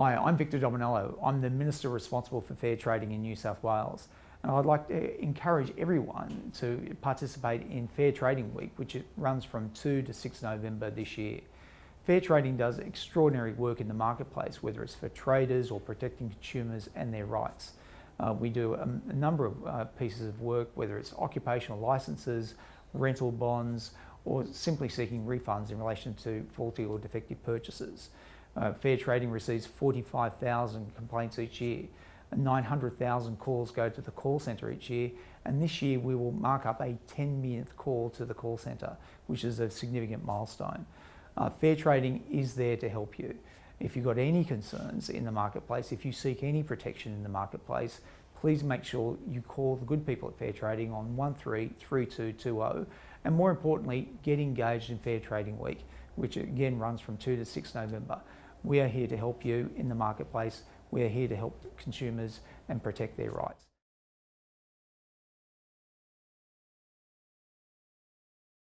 Hi, I'm Victor Dominello. I'm the Minister responsible for fair trading in New South Wales. And I'd like to encourage everyone to participate in Fair Trading Week, which runs from 2 to 6 November this year. Fair trading does extraordinary work in the marketplace, whether it's for traders or protecting consumers and their rights. Uh, we do a, a number of uh, pieces of work, whether it's occupational licenses, rental bonds, or simply seeking refunds in relation to faulty or defective purchases. Uh, fair trading receives 45,000 complaints each year. 900,000 calls go to the call centre each year and this year we will mark up a 10 millionth call to the call centre which is a significant milestone. Uh, fair trading is there to help you. If you've got any concerns in the marketplace, if you seek any protection in the marketplace, please make sure you call the good people at Fair Trading on 133220 and more importantly, get engaged in Fair Trading Week, which again runs from 2 to 6 November. We are here to help you in the marketplace. We are here to help consumers and protect their rights.